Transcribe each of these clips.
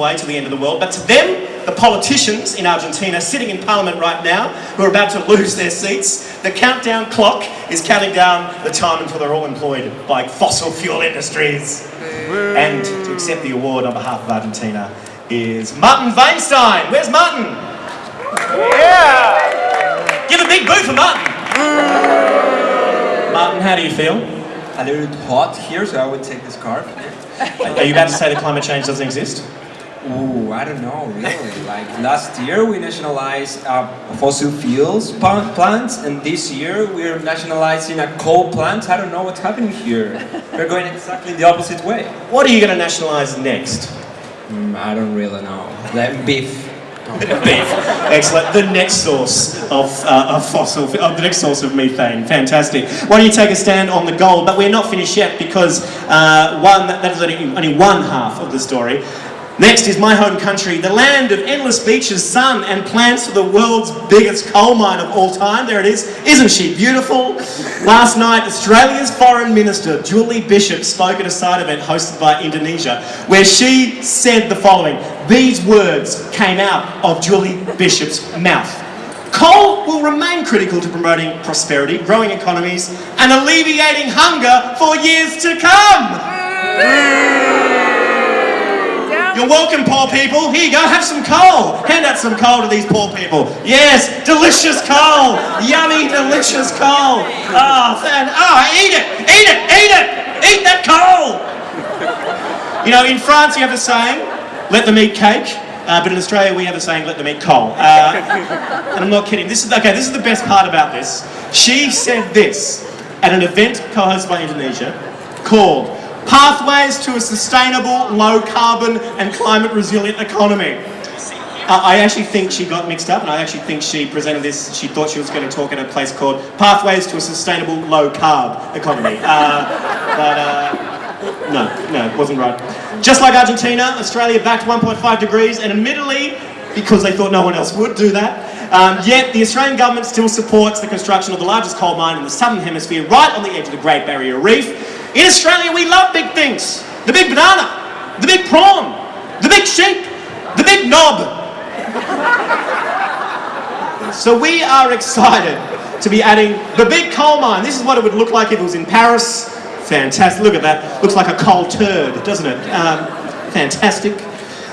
away to the end of the world. But to them, the politicians in Argentina sitting in parliament right now who are about to lose their seats, the countdown clock is counting down the time until they're all employed by fossil fuel industries. And to accept the award on behalf of Argentina is Martin Weinstein. Where's Martin? Yeah! Give a big boo for Martin. Martin, how do you feel? A little hot here, so I would take this scarf. Are you about to say that climate change doesn't exist? Ooh, I don't know, really. Like last year we nationalized uh, fossil fuels plants, and this year we're nationalizing a coal plant. I don't know what's happening here. We're going exactly the opposite way. What are you going to nationalise next? Mm, I don't really know. Like beef. Beef. Excellent. The next source of, uh, of fossil, uh, the next source of methane. Fantastic. Why don't you take a stand on the gold? But we're not finished yet because uh, one that is only, only one half of the story. Next is my home country, the land of endless beaches, sun and plants for the world's biggest coal mine of all time. There it is. Isn't she beautiful? Last night, Australia's Foreign Minister, Julie Bishop, spoke at a side event hosted by Indonesia, where she said the following. These words came out of Julie Bishop's mouth. Coal will remain critical to promoting prosperity, growing economies, and alleviating hunger for years to come. You're welcome, poor people. Here you go, have some coal. Hand out some coal to these poor people. Yes, delicious coal. Yummy, delicious coal. Oh, fan. Oh, eat it, eat it, eat it. Eat that coal. You know, in France you have a saying, let them eat cake. Uh, but in Australia we have a saying, let them eat coal. Uh, and I'm not kidding. This is okay. This is the best part about this. She said this at an event co-hosted by Indonesia called Pathways to a Sustainable, Low Carbon and Climate Resilient Economy. Uh, I actually think she got mixed up and I actually think she presented this, she thought she was going to talk at a place called Pathways to a Sustainable Low Carb Economy. Uh, but uh, no, no, it wasn't right. Just like Argentina, Australia backed 1.5 degrees and admittedly, because they thought no one else would do that, um, yet the Australian government still supports the construction of the largest coal mine in the southern hemisphere right on the edge of the Great Barrier Reef. In Australia we love big things. The big banana, the big prawn, the big sheep, the big knob. So we are excited to be adding the big coal mine. This is what it would look like if it was in Paris. Fantastic. Look at that. Looks like a coal turd, doesn't it? Um, fantastic.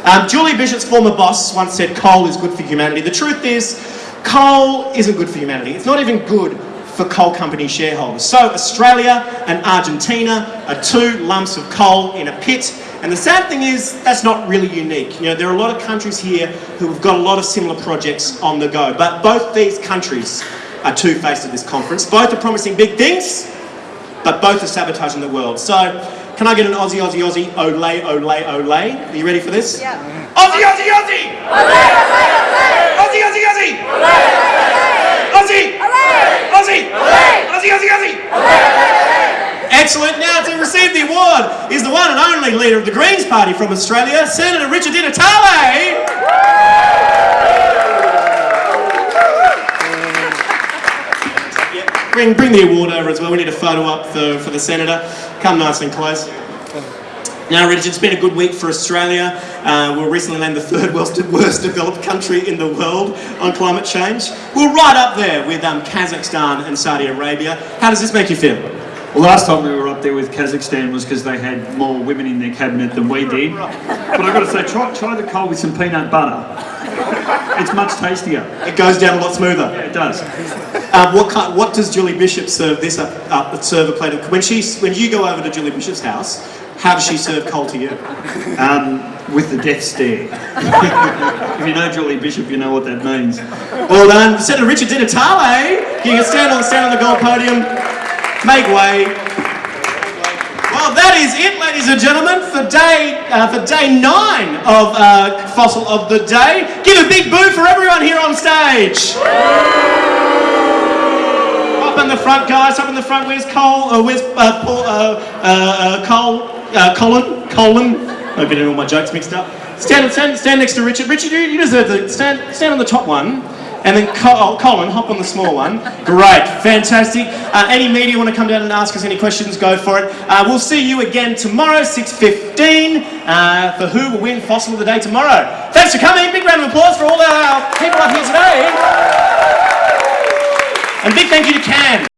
Um, Julie Bishop's former boss once said coal is good for humanity. The truth is, coal isn't good for humanity. It's not even good for coal company shareholders. So Australia and Argentina are two lumps of coal in a pit. And the sad thing is, that's not really unique. You know, there are a lot of countries here who have got a lot of similar projects on the go. But both these countries are two-faced at this conference. Both are promising big things, but both are sabotaging the world. So, can I get an Aussie, Aussie, Aussie, Olay, Olay, Olay? Are you ready for this? Yeah. Aussie, Aussie, Aussie! Ole, ole, ole! Aussie, Aussie, Aussie! Aussie! Aussie! Aussie, Aussie, Aussie! Excellent. Now to receive the award is the one and only leader of the Greens Party from Australia, Senator Richard Di Natale. Bring, bring the award over as well. We need a photo up for, for the Senator. Come nice and close. Now, Richard, it's been a good week for Australia. Uh, we were recently named the third worst, worst developed country in the world on climate change. We're right up there with um, Kazakhstan and Saudi Arabia. How does this make you feel? Last time we were up there with Kazakhstan was because they had more women in their cabinet than we did. But I've got to say, try, try the coal with some peanut butter. It's much tastier. It goes down a lot smoother. Yeah, it does. Um, what, kind, what does Julie Bishop serve this up, up serve a plate of? When she when you go over to Julie Bishop's house, how does she serve coal to you? Um, with the death stare. if you know Julie Bishop, you know what that means. Well done, Senator Richard Di Natale. You can stand on stand on the gold podium. Make way. Well, that is it, ladies and gentlemen, for day uh, for day nine of uh, Fossil of the Day. Give a big boo for everyone here on stage. Up in the front, guys. Up in the front. Where's Cole? Uh, where's uh, Paul? Uh, uh, uh, Cole? Colin? Colin? I'm getting all my jokes mixed up. Stand, stand, stand next to Richard. Richard, you, you deserve to stand. Stand on the top one. And then Col- Colin, hop on the small one. Great, fantastic. Uh, any media want to come down and ask us any questions, go for it. Uh, we'll see you again tomorrow, 6.15, uh, for who will win Fossil of the Day tomorrow. Thanks for coming. Big round of applause for all our people up here today. And big thank you to Cam.